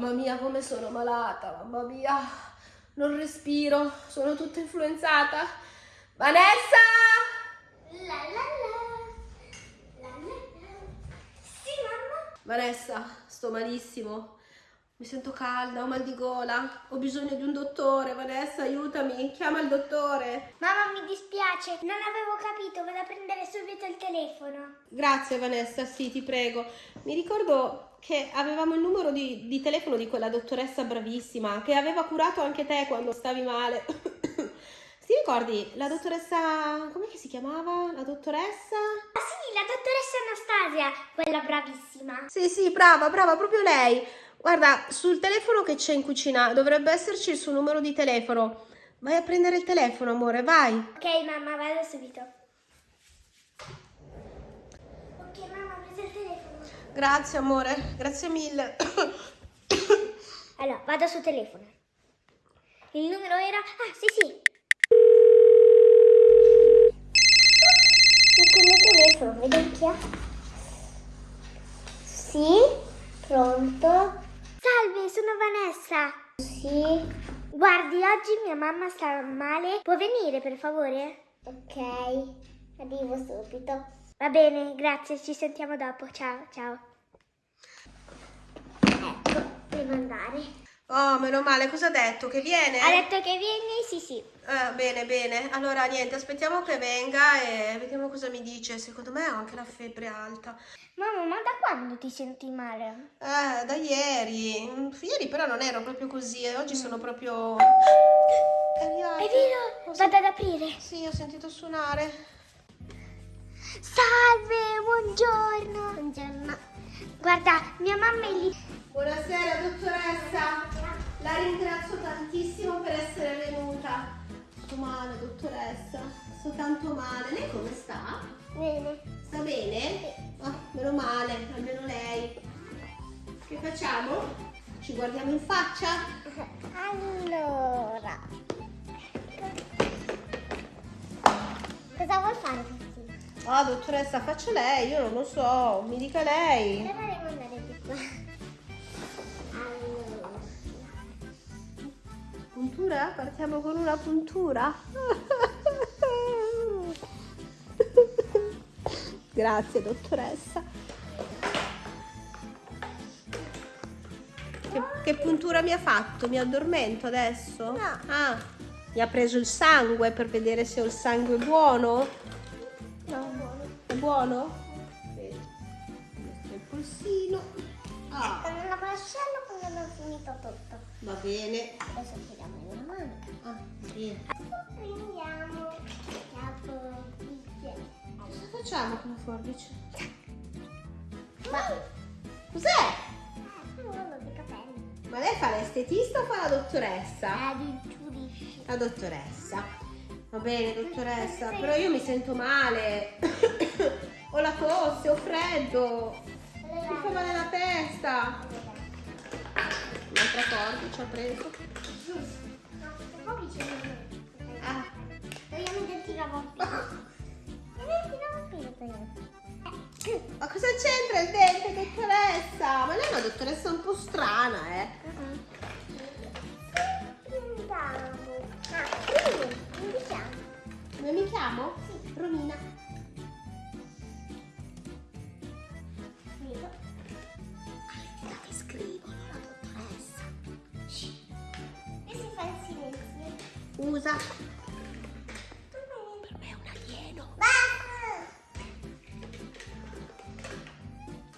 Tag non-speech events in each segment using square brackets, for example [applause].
Mamma mia, come sono malata, mamma mia. Non respiro, sono tutta influenzata. Vanessa! La la la. Sì, mamma. Vanessa, sto malissimo. Mi sento calda, ho mal di gola. Ho bisogno di un dottore. Vanessa, aiutami. Chiama il dottore. Mamma, mi dispiace, non avevo capito, vado a prendere subito il telefono. Grazie Vanessa, sì, ti prego. Mi ricordo che avevamo il numero di, di telefono di quella dottoressa bravissima che aveva curato anche te quando stavi male. [coughs] Ti ricordi la dottoressa, come si chiamava? La dottoressa? Ah sì, la dottoressa Anastasia, quella bravissima. Sì, sì, brava, brava, proprio lei. Guarda, sul telefono che c'è in cucina dovrebbe esserci il suo numero di telefono. Vai a prendere il telefono, amore, vai. Ok, mamma, vado subito. Ok, mamma, ho preso il telefono. Grazie, amore, grazie mille. Allora, vado sul telefono. Il numero era... Ah, sì, sì. Il mio telefono, vedi chi è? Sì, pronto. Salve, sono Vanessa. Sì. Guardi, oggi mia mamma sta male. Può venire, per favore? Ok, arrivo subito. Va bene, grazie, ci sentiamo dopo. Ciao, ciao. Ecco, devo andare. Oh, meno male, cosa ha detto? Che viene? Ha detto che vieni? Sì, sì. Eh, bene, bene. Allora, niente, aspettiamo che venga e vediamo cosa mi dice. Secondo me ho anche la febbre alta. Mamma, ma da quando ti senti male? Eh, da ieri. Mm, Ieri però non ero proprio così e oggi sono proprio... È vero? Vado ad aprire. Sì, ho sentito suonare. Salve, buongiorno. Buongiorno. Guarda, mia mamma è lì. Buonasera, dottoressa. La ringrazio tantissimo per essere venuta. Sto male, dottoressa. Sto tanto male. Lei come sta? Bene. Sta bene? Ah, meno male, almeno lei. Che facciamo? Ci guardiamo in faccia? [laughs] Allora. Cosa vuoi fare? Ah, dottoressa, faccia lei, io non lo so, mi dica lei. Allora devo andare di qua. Allora. Puntura? Partiamo con una puntura? [laughs] Grazie, dottoressa. Che, che puntura mi ha fatto? Mi addormento adesso? No. Ah, mi ha preso il sangue per vedere se ho il sangue buono? Buono? Vedi. È il polsino. Ah, Con una mascella quando ho finito tutto. va bene. Adesso tiriamo in una mano. Ah, bene. Prendiamo la forbice. Cosa facciamo con la forbice? Ma Cos'è? dei capelli. Ma lei fa l'estetista o fa la dottoressa? La dottoressa. Va bene, dottoressa, però io mi sento male. Ho la tosse, ho freddo. Mi fa male la testa. Un'altra forbice ho preso. No, forbice non è. Ah, togliamo. [laughs] ma cosa c'entra il dente, dottoressa? Ma lei è una dottoressa un po' strana, eh? Ah, quindi, indichiamo. Come mi chiamo? Sì. Romina. Usa. Per me è un alieno.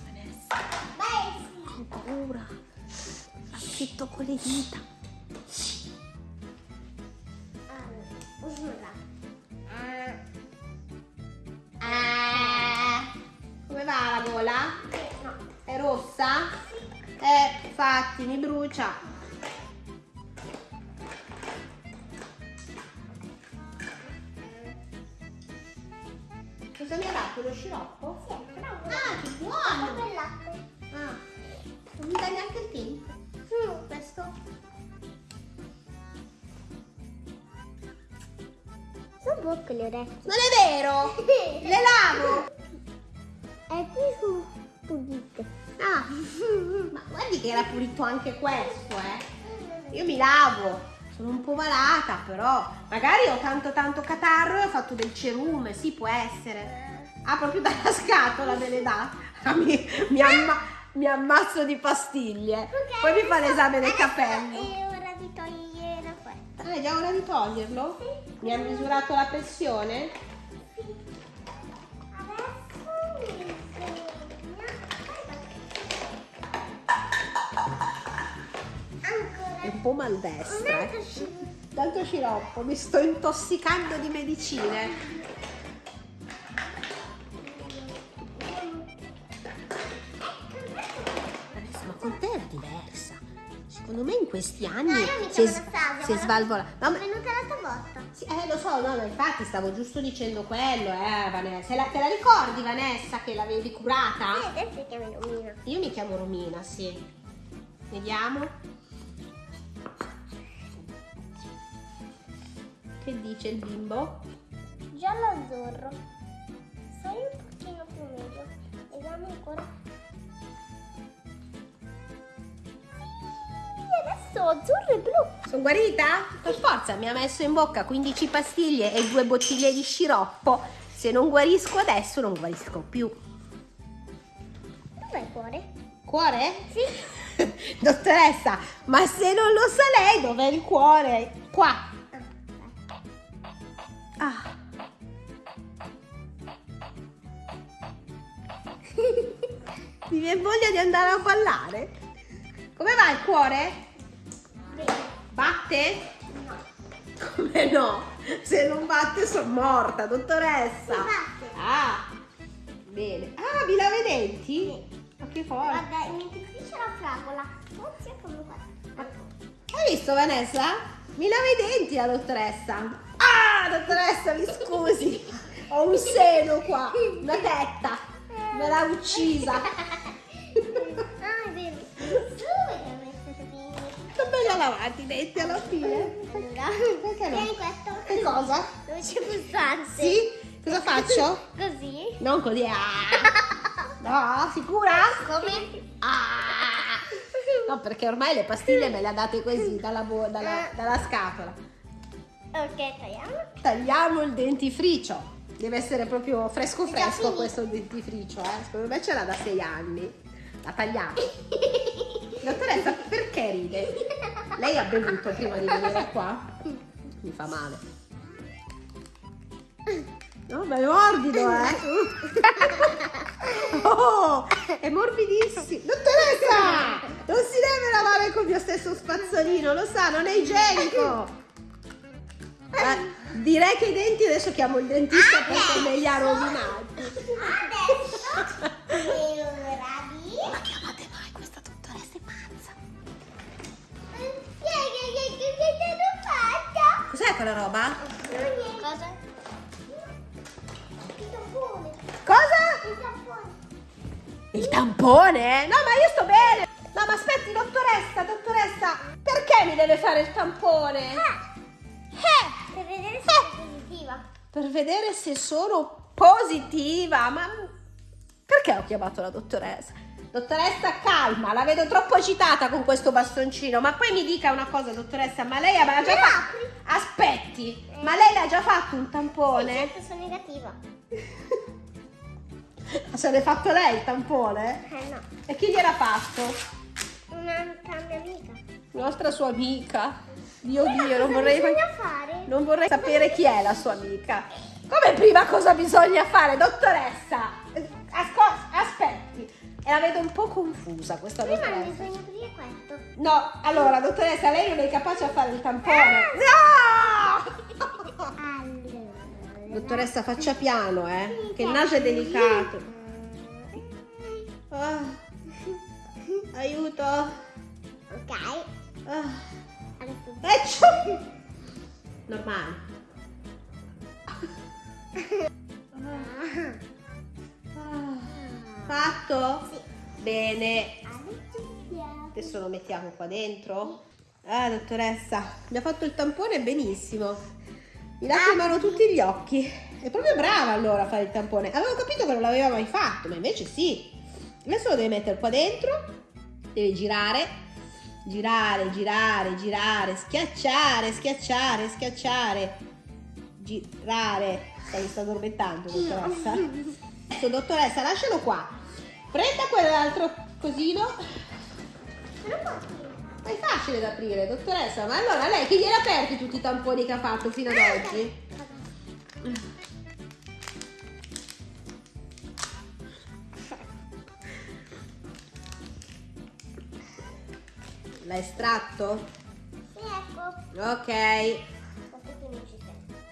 Vanessa, ho paura. Affitto con le dita. Orecchie. Non è vero! [laughs] Le lavo! È qui su. pulite. Ah, ma guardi che era pulito anche questo, eh. Io mi lavo. Sono un po' malata, però magari ho tanto tanto catarro e ho fatto del cerume, sì, può essere. Ah, proprio dalla [laughs] scatola me le dà. Ah, [laughs] mi, mi, amma- mi ammazzo di pastiglie. Ok, Poi mi fa l'esame del adesso Ah, è già ora di toglierlo? Mi ha misurato la pressione? Un po' maldestra. Eh. Tanto sciroppo, mi sto intossicando di medicine. Questi anni No, io mi si Anastasia, si è ma- svalvolata. No, È ma- venuta l'altra volta. sì, eh, lo so, no, ma infatti stavo giusto dicendo quello, eh, Vanessa. Te la, te la ricordi, Vanessa, che l'avevi curata? E adesso si chiama Lumina. Io mi chiamo Romina, sì. Vediamo. Che dice il bimbo? Giallo azzurro. Sei un pochino più meglio. Vediamo ancora. Adesso azzurro e blu. Sono guarita? Per forza, mi ha messo in bocca 15 pastiglie e due bottiglie di sciroppo. Se non guarisco adesso, non guarisco più. Dov'è il cuore? Cuore? Sì. [laughs] Dottoressa, ma se non lo sa lei, dov'è il cuore? Qua. Ah. [laughs] Mi viene voglia di andare a ballare. Come va il cuore? Batte? Come no? Se non batte sono morta, dottoressa. Batte. Ah, bene. Ah, mi lava i denti? Ma che forte. Guarda, in dentifricio la fragola. È come qua. Hai visto Vanessa? Mi lava i denti la dottoressa. Ah, dottoressa, mi scusi. [laughs] Ho un seno qua, una tetta. Me l'ha uccisa. [laughs] Belli lavati i denti alla fine. Allora, Perché no? tieni questo. Che cosa? Dove c'è pulsante. Sì? Cosa faccio? [laughs] Così. Non così. Ah. [laughs] No, sicura? Come? Ah. No, perché ormai le pastiglie me le ha date così dalla, dalla- dalla scatola. Ok, tagliamo. Tagliamo il dentifricio. Deve essere proprio fresco fresco questo dentifricio, eh. Secondo me ce l'ha da sei anni. La tagliamo. [laughs] Dottoressa, perché ride? Lei ha bevuto prima di venire qua? Mi fa male. No, ma è morbido, eh. Oh, è morbidissimo. Dottoressa, non si deve lavare con il mio stesso spazzolino, lo sa, non è igienico. Eh, direi che i denti adesso chiamo il dentista perché me li ha rovinati. Adesso [laughs] Cos'è quella roba? Cosa? Il tampone. Cosa? Il tampone. Il tampone? No, ma io sto bene. No, ma aspetti, dottoressa, dottoressa, perché mi deve fare il tampone? Eh, per vedere se è positiva. Per vedere se sono positiva. Ma perché ho chiamato la dottoressa? Dottoressa, calma, la vedo troppo agitata con questo bastoncino. Ma poi mi dica una cosa, dottoressa, ma lei aveva già fatto. Aspetti, ma lei l'ha già fatto un Sì, tampone? certo, sono negativa. [laughs] Se l'è fatto lei il tampone? Eh no. E chi gliel'ha fatto? Un'altra mia amica. Nostra sua amica. Dio Però Dio, non vorrei, fare? non vorrei sapere chi è la sua amica. Come prima cosa bisogna fare, dottoressa? Asco- aspetti. E la vedo un po' confusa questa Prima dottoressa. bisogna aprire questo. No, allora, dottoressa, lei non è capace a fare il tampone. Ah! No! Allora. Dottoressa, faccia piano, eh, che il naso è delicato. Ah, [laughs] aiuto. Ok. Ah. Adesso. [laughs] Normale. Ah. Fatto? Sì. Bene. Adesso lo mettiamo qua dentro. Ah, dottoressa, mi ha fatto il tampone benissimo. Mi lacrimano tutti gli occhi. È proprio brava allora a fare il tampone. Avevo capito che non l'aveva mai fatto, ma invece sì. Adesso lo devi mettere qua dentro, devi girare, girare, girare, girare, schiacciare, schiacciare, schiacciare, girare. Stai sta addormentando, dottoressa? Adesso, dottoressa, lascialo qua. Prenda quell'altro cosino. Ma è facile da aprire, dottoressa. Ma allora lei chi gliel'ha aperti tutti i tamponi che ha fatto fino ad oggi? L'ha estratto? Sì, ecco. Ok.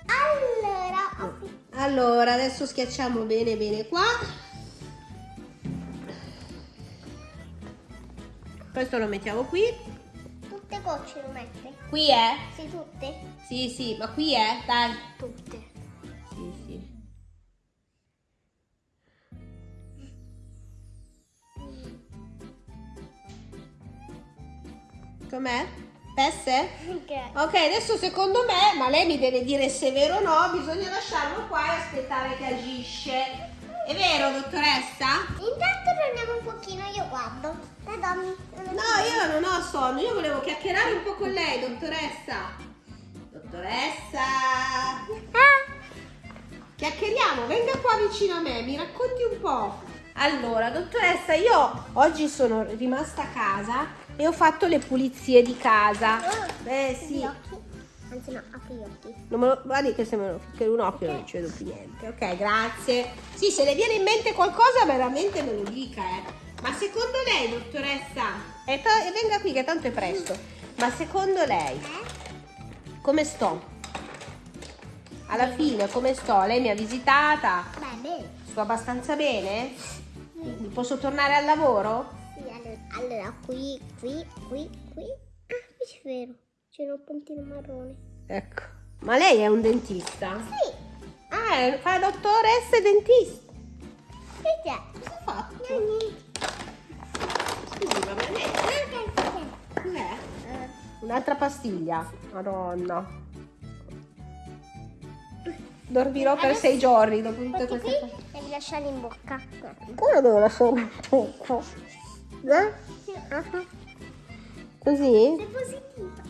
Allora. Allora, adesso schiacciamo bene bene qua. Questo lo mettiamo qui. Tutte gocce lo metti? Qui è? Sì, tutte? Sì, sì, ma qui è? Dai. Tutte. Sì, sì. Com'è? Pesse? Ok. Ok, adesso secondo me, ma lei mi deve dire se è vero o no, bisogna lasciarlo qua e aspettare che agisce. È vero, dottoressa? Intanto prendiamo un pochino, io guardo. No, io non ho sonno, io volevo chiacchierare un po' con lei, dottoressa. Dottoressa! Chiacchieriamo, venga qua vicino a me, mi racconti un po'. Allora, dottoressa, io oggi sono rimasta a casa e ho fatto le pulizie di casa. Eh Chiudi sì. Anzi, no, apri gli occhi. Non me lo, guardi che se me lo che un occhio non ci vedo più niente. Ok, grazie. Sì, se le viene in mente qualcosa veramente me lo dica, eh. Ma secondo lei, dottoressa, e, e venga qui che tanto è presto. Ma secondo lei, come sto? Alla fine, come sto? Lei mi ha visitata? Bene. Sto abbastanza bene? Posso tornare al lavoro? Sì, allora, allora, qui, qui, qui, qui. Ah, qui c'è vero. C'è un puntino marrone. Ecco. Ma lei è un dentista? Sì. Ah, fa dottoressa e dentista. Che c'è? Cosa ha fatto? Niente. Cos'è? Un'altra pastiglia. Madonna. Dormirò per sei giorni dopo tutte queste cose. devi lasciarli in bocca. Come devo lasciare un poco? Eh? Sì. Così? Sei positiva.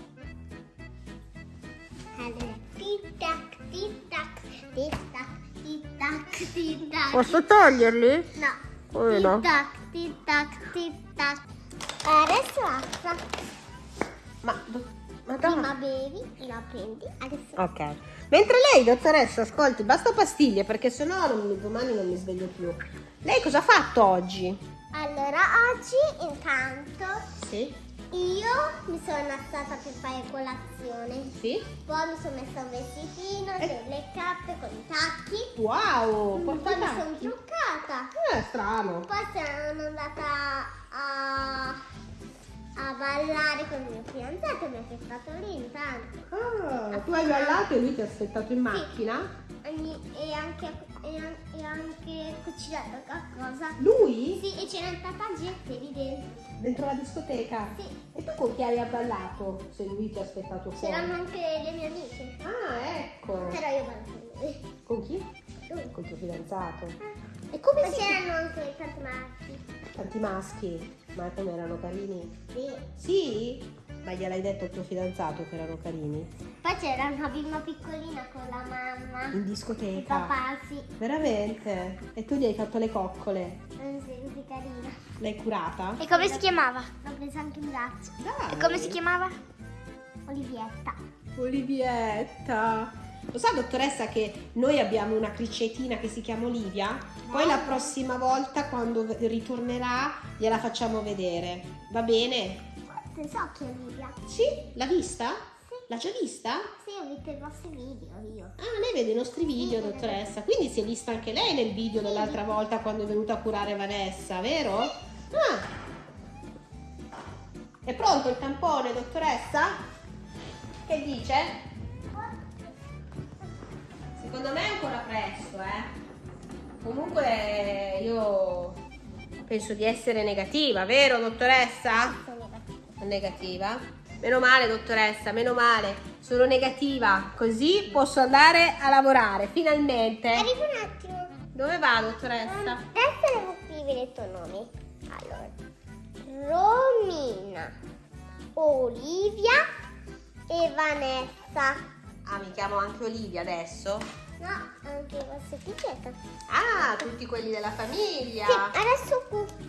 Allora, tic tac, tic tac, tic tac, tic tac, tic tac. Posso toglierli? No. Come tic no? tac, tic tac, tic tac. Adesso basta. Ma, ma Prima bevi e la prendi. Adesso Ok. Mentre lei, dottoressa, ascolti, basta pastiglie perché sennò non mi- domani non mi sveglio più. Lei cosa ha fatto oggi? Allora, oggi intanto Sì? io mi sono alzata per fare colazione. Sì? Poi mi sono messa un vestitino, Eh. delle cappe con i tacchi. Wow! Poi mi sono truccata. Eh, strano. Poi sono andata a, a ballare con il mio fidanzato, mi ha aspettato lì intanto. Ah, tu hai ballato e lui ti ha aspettato in macchina? Ogni- E anche, e, an- anche cucinato qualcosa. Lui? Sì, e c'erano tanta gente lì dentro. Dentro la discoteca? Sì. E tu con chi hai ballato se lui ti ha aspettato fuori? C'erano anche le mie amiche. Ah, ecco. Però io ballo con lui. Con chi? Lui. Con tuo fidanzato. Ah. E come Poi si c'erano anche tanti maschi. Tanti maschi, ma come erano carini? Sì. Sì? Ma gliel'hai detto al tuo fidanzato che erano carini? Poi c'era una bimba piccolina con la mamma. In Il discoteca? papà, sì. Veramente? E tu gli hai fatto le coccole? Eh, sì, così carina. L'hai curata? E come si chiamava? L'ho presa anche in braccio. Dai! E come si chiamava? Olivietta. Olivietta! Lo sa dottoressa che noi abbiamo una cricetina che si chiama Olivia? Poi la prossima volta quando ritornerà gliela facciamo vedere. Va bene? So chi è Olivia? Sì? L'ha vista? Sì. L'ha già vista? Sì, ho visto i vostri video io. Ah, lei vede i nostri video, dottoressa. Quindi si è vista anche lei nel video dell'altra volta quando è venuta a curare Vanessa, vero? Ah. È pronto il tampone, dottoressa? Che dice? Secondo me è ancora presto, eh. Comunque io penso di essere negativa, vero, dottoressa? Negativa. Meno male, dottoressa, meno male. Sono negativa, così posso andare a lavorare, finalmente. Arrivo un attimo. Dove va, dottoressa? Adesso devo scrivere i tuoi nomi. Allora, Romina, Olivia e Vanessa. Ah, mi chiamo anche Olivia adesso? No, anche questo etichetta. Ah, tutti quelli della famiglia. Sì, adesso,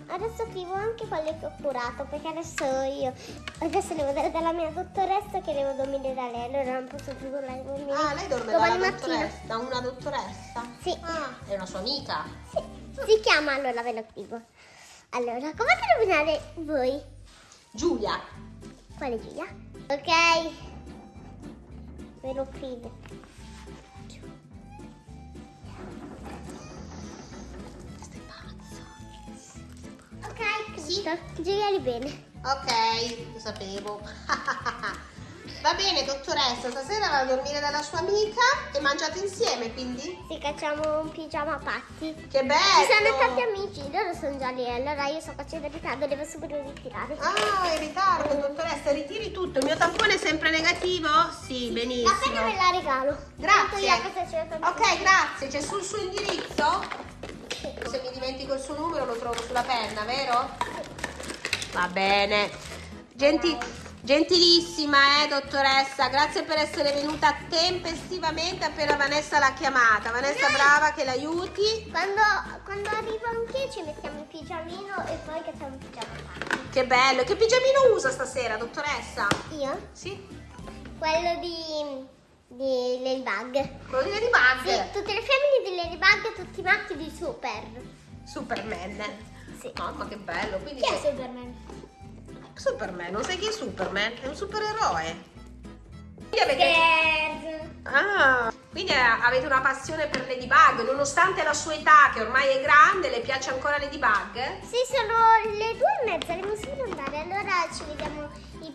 adesso scrivo anche quelli che ho curato, perché adesso io adesso devo andare dalla mia dottoressa che devo dormire da lei, allora non posso più dormire. Ah, lei dorme Domani dalla mattina. dottoressa, da una dottoressa? Sì. Ah, è una sua amica. Sì, si chiama, allora ve lo scrivo. Allora, come nominare voi? Giulia. Quale Giulia? Ok. Ve lo scrivo. Giulia di bene. Ok, lo sapevo. [laughs] Va bene, dottoressa, stasera va a dormire dalla sua amica e mangiate insieme, quindi? Sì, facciamo un pigiama patti. Che bello! Ci sono tanti amici, loro sono già lì, allora io sto facendo ritardo, devo subito ritirare. Ah, in ritardo, dottoressa, ritiri tutto. Il mio tampone è sempre negativo? Sì, La benissimo. penna me la regalo. Io a Grazie. tanto. Ok, grazie. C'è sul suo indirizzo? Se mi dimentico il suo numero lo trovo sulla penna, vero? Va bene. Genti- gentilissima, eh, dottoressa. Grazie per essere venuta tempestivamente appena Vanessa l'ha chiamata. Vanessa, brava che l'aiuti. Quando, quando arrivo anch'io ci mettiamo il pigiamino e poi facciamo il pigiama party. Che bello. Che pigiamino usa stasera, dottoressa? Io? Sì? Quello di, di Ladybug. Quello di Ladybug. Sì, tutte le femmine di Ladybug, tutti i maschi di Super. Superman. Sì. Mamma che bello. Quindi Chi è Superman? Superman, non sai chi è Superman? È un supereroe. Quindi avete... Ah, quindi eh, avete una passione per Ladybug, nonostante la sua età, che ormai è grande, le piace ancora Ladybug? Sì, sono le due e mezza, devo subito andare. Allora ci vediamo, ci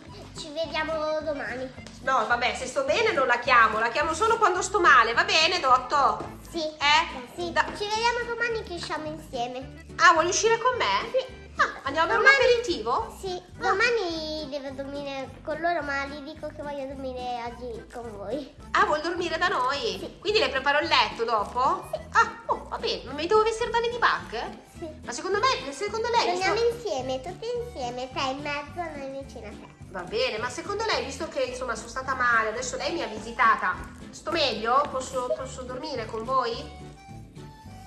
vediamo domani. No, vabbè, se sto bene non la chiamo, la chiamo solo quando sto male, va bene, Dotto? Sì. Eh? Sì, Da- ci vediamo domani che usciamo insieme. Ah, vuoi uscire con me? Sì. Ah, andiamo a bere un Domani- aperitivo? Sì, domani devo dormire con loro, ma gli dico che voglio dormire oggi con voi. Ah, vuoi dormire da noi? Sì. Quindi le preparo il letto dopo? Ah, va bene, non mi devo vestire da Ladybug? Sì. Ma secondo me, secondo lei... visto- Dormiamo insieme, tutti insieme, te in mezzo, noi vicino a te. Va bene, ma secondo lei, visto che insomma sono stata male, adesso lei mi ha visitata, sto meglio? Posso, posso dormire con voi?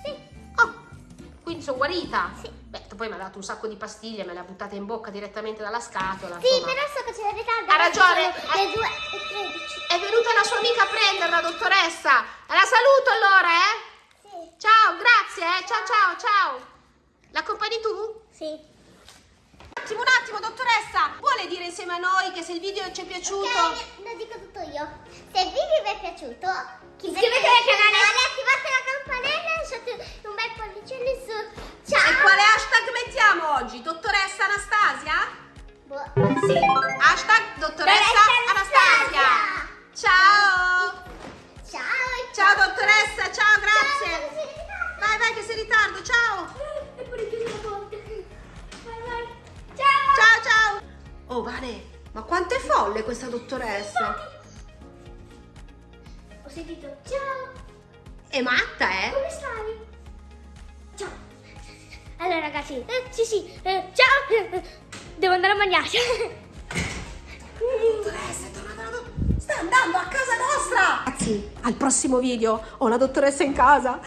Sì. Oh, quindi sono guarita? Sì. Beh, poi mi ha dato un sacco di pastiglie, me le ha buttate in bocca direttamente dalla scatola. Sì, insomma. però so che c'è ritardo. Ha ragione. Le 2 e 13. È venuta la sua amica a prenderla, dottoressa. La saluto allora, eh? Ciao, grazie, eh? Ciao, ciao, ciao. L'accompagni tu? Sì. Un attimo, un attimo, dottoressa. Vuole dire insieme a noi che se il video ci è piaciuto... Ok, lo dico tutto io. Se il video vi è piaciuto, iscrivetevi al canale, attivate la campanella e lasciate un bel pollice in su. Ciao! E quale hashtag mettiamo oggi? Dottoressa Anastasia? Boh. Sì. Hashtag dottoressa Anastasia. Ciao. Ciao! Ciao dottoressa, ciao, grazie. Ciao, sei in ritardo, ciao. E pure chiuso la porta. Vai, vai. Ciao! Ciao, ciao. Oh, Vane, ma quanto è folle questa dottoressa. Ho sentito ciao! È matta, eh? Come stai? Ciao! Allora ragazzi, eh, sì sì, eh, ciao! Eh, Devo andare a mangiare. Dottoressa, è tornata la dottoressa. Sta andando a casa nostra. Ragazzi, al prossimo video ho la dottoressa in casa.